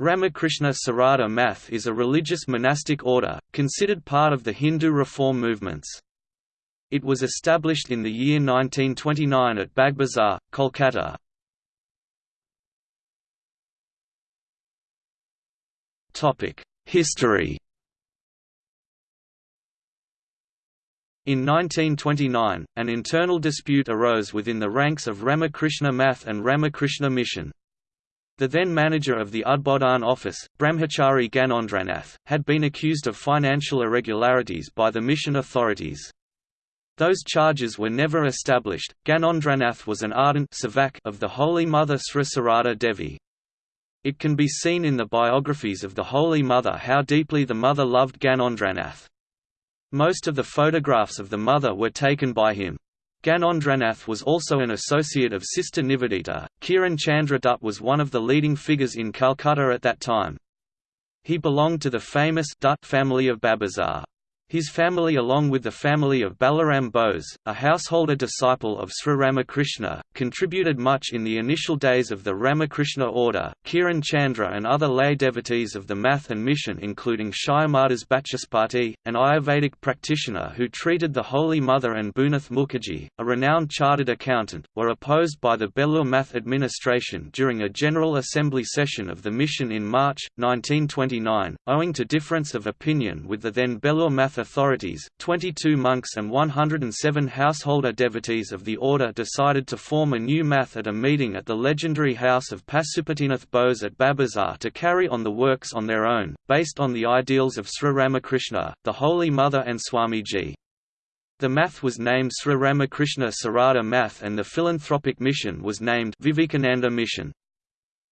Ramakrishna Sarada Math is a religious monastic order, considered part of the Hindu reform movements. It was established in the year 1929 at Bagbazar, Kolkata. History In 1929, an internal dispute arose within the ranks of Ramakrishna Math and Ramakrishna Mission. The then manager of the Udbodhan office, Brahmachari Gyanendranath, had been accused of financial irregularities by the mission authorities. Those charges were never established. Gyanendranath was an ardent of the Holy Mother Sri Sarada Devi. It can be seen in the biographies of the Holy Mother how deeply the mother loved Gyanendranath. Most of the photographs of the mother were taken by him. Gyanendranath was also an associate of Sister Nivedita. Kiran Chandra Dutt was one of the leading figures in Calcutta at that time. He belonged to the famous Dutt family of Bagbazar. His family along with the family of Balaram Bose, a householder disciple of Sri Ramakrishna, contributed much in the initial days of the Ramakrishna order. Kiran Chandra and other lay devotees of the Math and Mission including Shyamadas Bachaspati, an Ayurvedic practitioner who treated the Holy Mother and Bhunath Mukherjee, a renowned chartered accountant, were opposed by the Belur Math administration during a General Assembly session of the mission in March, 1929, owing to difference of opinion with the then Belur Math authorities, 22 monks and 107 householder devotees of the order decided to form a new math at a meeting at the legendary house of Pasupatinath Bose at Bagbazar to carry on the works on their own, based on the ideals of Sri Ramakrishna, the Holy Mother and Swamiji. The math was named Sri Ramakrishna Sarada Math and the philanthropic mission was named Vivekananda Mission.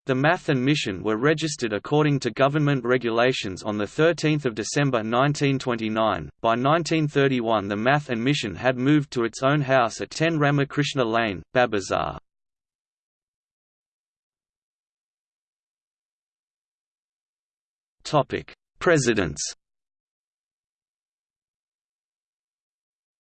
The Math and Mission were registered according to government regulations on 13 December 1929. By 1931 the Math and Mission had moved to its own house at 10 Ramakrishna Lane, Bagbazar. Presidents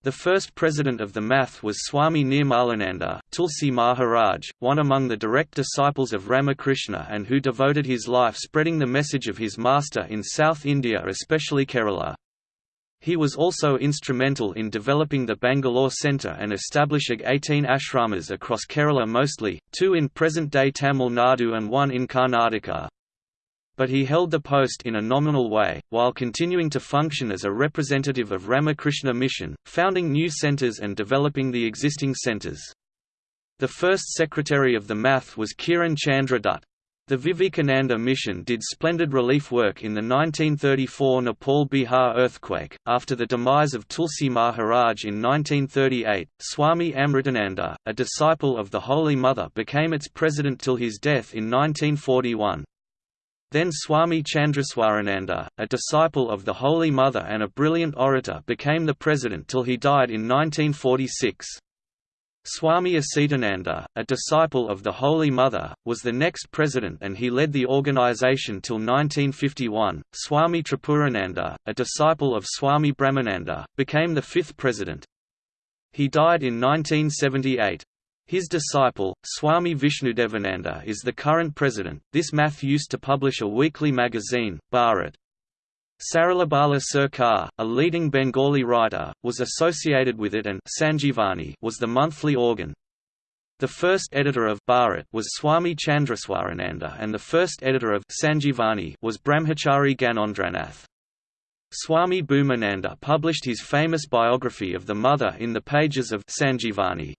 The first president of the Math was Swami Nirmalananda, Tulsi Maharaj, one among the direct disciples of Ramakrishna and who devoted his life spreading the message of his master in South India especially Kerala. He was also instrumental in developing the Bangalore Centre and establishing 18 ashramas across Kerala mostly, two in present-day Tamil Nadu and one in Karnataka but he held the post in a nominal way, while continuing to function as a representative of Ramakrishna Mission, founding new centers and developing the existing centers. The first secretary of the Math was Kiran Chandra Dutt. The Vivekananda Mission did splendid relief work in the 1934 Nepal Bihar earthquake. After the demise of Tulsi Maharaj in 1938, Swami Amritananda, a disciple of the Holy Mother, became its president till his death in 1941. Then Swami Chandraswarananda, a disciple of the Holy Mother and a brilliant orator became the president till he died in 1946. Swami Asitananda, a disciple of the Holy Mother, was the next president and he led the organization till 1951. Swami Tripurananda, a disciple of Swami Brahmananda, became the fifth president. He died in 1978. His disciple, Swami Vishnudevananda is the current president. This math used to publish a weekly magazine, Bharat. Saralabala Sarkar, a leading Bengali writer, was associated with it and Sanjivani was the monthly organ. The first editor of Bharat was Swami Chandraswarananda and the first editor of Sanjivani was Brahmachari Gyanendranath. Swami Bhumananda published his famous biography of the mother in the pages of Sanjivani.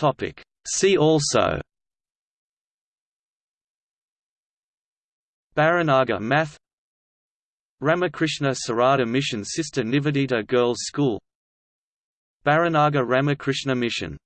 Topic. See also Baranagar Math Ramakrishna Sarada Mission Sister Nivedita Girls School Baranagar Ramakrishna Mission